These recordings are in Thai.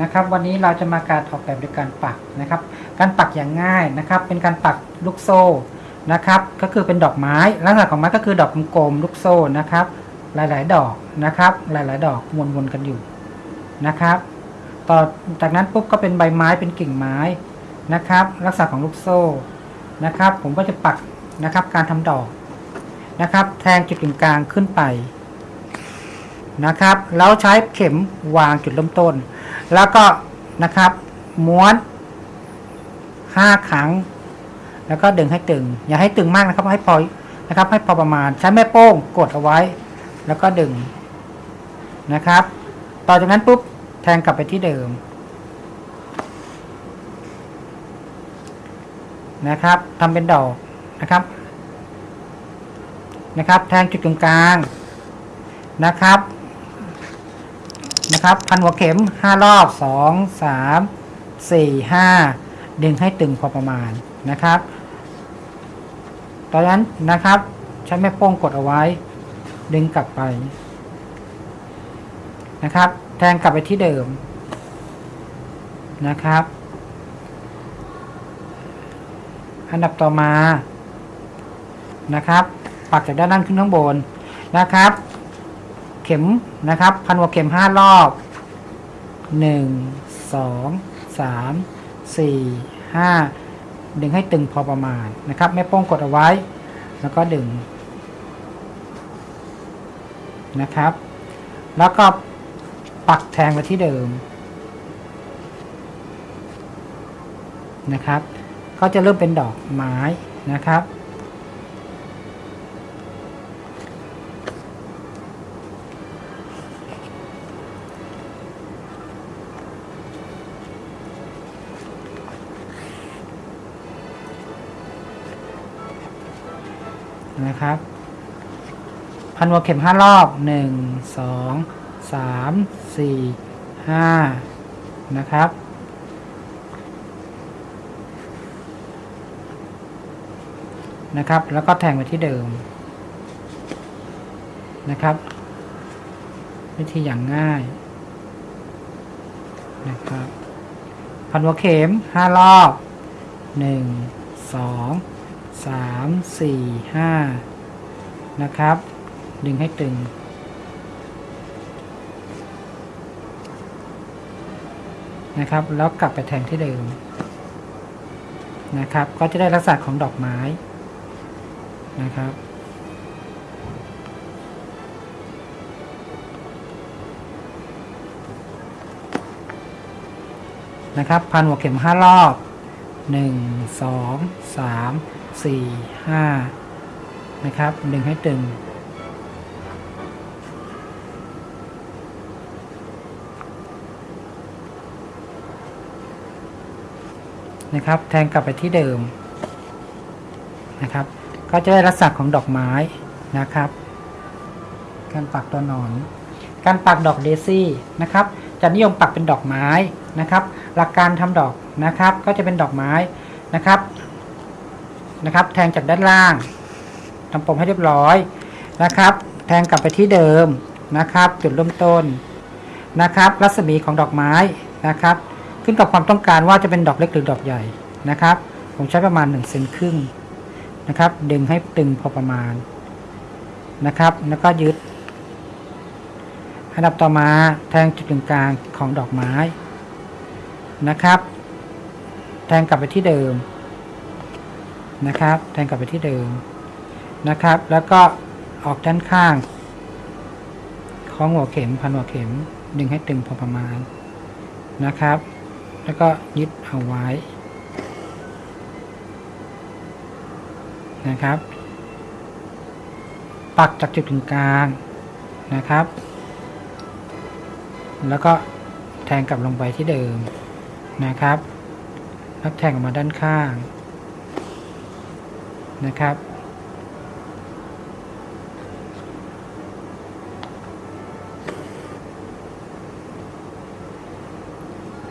นะครับ วันนี้เราจะมาการออกแบบโดยการปักนะครับ การปักอย่างง่ายนะครับ เป็นการปักลูกโซ่นะครับ ก็คือเป็นดอกไม้ ลักษณะของไม้ก็คือดอกกลมๆลูกโซ่นะครับ หลายๆ ดอกนะครับ หลายๆ ดอกวนๆกันอยู่นะครับ ต่อจากนั้นปุ๊บก็เป็นใบไม้เป็นกิ่งไม้นะครับ ลักษณะของลูกโซ่นะครับ ผมก็จะปักนะครับ การทำดอกนะครับ แทงจุดกึ่งกลางขึ้นไปนะครับ แล้วใช้เข็มวางจุดเริ่มต้น แล้วก็นะครับ ม้วนห้าครั้ง แล้วก็ดึงให้ตึง อย่าให้ตึงมากนะครับ ให้พอนะครับ ให้พอประมาณใช้แม่โป้งกดเอาไว้ แล้วก็ดึงนะครับ ต่อจากนั้นปุ๊บแทงกลับไปที่เดิมนะครับทำเป็นดอกนะครับนะครับ แทงจุดตรงกลางนะครับ นะครับพันหัวเข็มห้ารอบสองสามสี่ห้าดึงให้ตึงพอประมาณนะครับตอนนั้นนะครับใช้แม่โป้งกดเอาไว้ ดึงกลับไปนะครับ แทงกลับไปที่เดิมนะครับ อันดับต่อมานะครับ ปักจากด้านล่างขึ้นข้างบนนะครับ เข็มนะครับ พันหัวเข็มห้ารอบหนึ่งสองสามสี่ห้าดึงให้ตึงพอประมาณนะครับ แม่โป้งกดเอาไว้ แล้วก็ดึงนะครับ แล้วก็ปักแทงไปที่เดิมนะครับ ก็จะเริ่มเป็นดอกไม้นะครับ นะครับ พันหัวเข็มห้ารอบหนึ่งสองสามสี่ห้านะครับ นะครับ แล้วก็แทงไปที่เดิม นะครับ วิธีอย่างง่ายนะครับพันหัวเข็มห้ารอบหนึ่งสอง สามสี่ห้านะครับ ดึงให้ตึง นะครับ แล้วกลับไปแทงที่เดิม นะครับ ก็จะได้ลักษณะของดอกไม้ นะครับนะครับพันหัวเข็มห้ารอบหนึ่ง สองสามสี่ห้านะครับ ดึงให้ตึง นะครับ แทงกลับไปที่เดิม นะครับ ก็จะได้ลักษณะของดอกไม้นะครับ การปักตัวหนอน การปักดอกเดซี่นะครับ จะนิยมปักเป็นดอกไม้นะครับ หลักการทำดอกนะครับ ก็จะเป็นดอกไม้นะครับ นะครับ แทงจากด้านล่างทำปมให้เรียบร้อยนะครับ แทงกลับไปที่เดิมนะครับ จุดเริ่มต้นนะครับ รัศมีของดอกไม้นะครับ ขึ้นกับความต้องการว่าจะเป็นดอกเล็กหรือดอกใหญ่นะครับ ผมใช้ประมาณ1เซนครึ่งนะครับ ดึงให้ตึงพอประมาณนะครับ แล้วก็ยึดอันดับต่อมาแทงจุดกึ่งกลางของดอกไม้นะครับ แทงกลับไปที่เดิม นะครับ แทงกลับไปที่เดิมนะครับ แล้วก็ออกด้านข้างของหัวเข็มพันหัวเข็ม ดึงให้ตึงพอประมาณนะครับ แล้วก็ยึดเอาไว้นะครับ ปักจากจุดกึ่งกลางนะครับ แล้วก็แทงกลับลงไปที่เดิมนะครับ แล้วแทงออกมาด้านข้าง นะครับ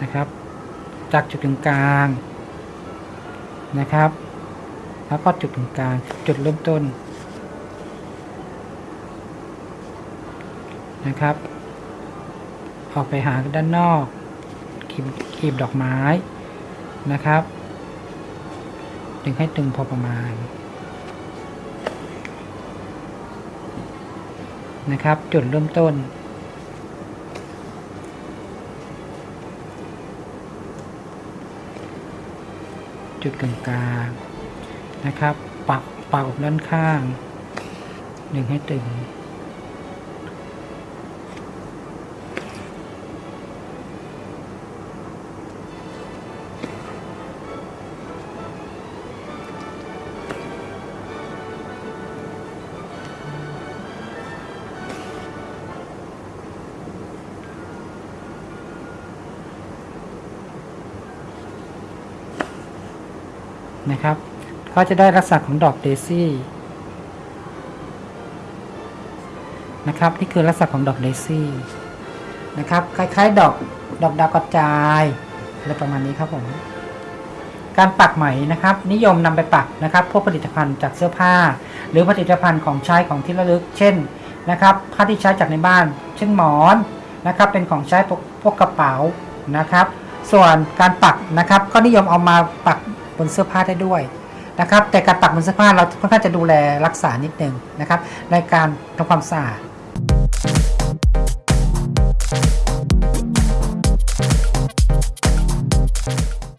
นะครับ จากจุดตรงกลางนะครับ แล้วก็จุดตรงกลางจุดเริ่มต้นนะครับ ออกไปหาด้านนอกขีบขีบดอกไม้นะครับ ดึงให้ตึงพอประมาณ นะครับ จุดเริ่มต้น จุดกลางกลางๆนะครับ ปักปักอกด้านข้าง ดึงให้ตึง นะครับ ก็จะได้ลักษณะของดอกเดซี่นะครับนี่คือลักษณะของดอกเดซี่นะครับคล้ายๆ ดอกดอกดาวกระจายอะไรประมาณนี้ครับผมการปักไหมนะครับ นิยมนำไปปักนะครับ พวกผลิตภัณฑ์จากเสื้อผ้า หรือผลิตภัณฑ์ของใช้ของที่ระลึก เช่นนะครับผ้าที่ใช้จากในบ้าน เช่นหมอนนะครับ เป็นของใช้พวกกระเป๋านะครับ ส่วนการปักนะครับ ก็นิยมเอามาปัก บนเสื้อผ้าได้ด้วยนะครับแต่การปักบนเสื้อผ้าเราค่อนข้างจะดูแลรักษานิดนึงนะครับในการทำความสะอาด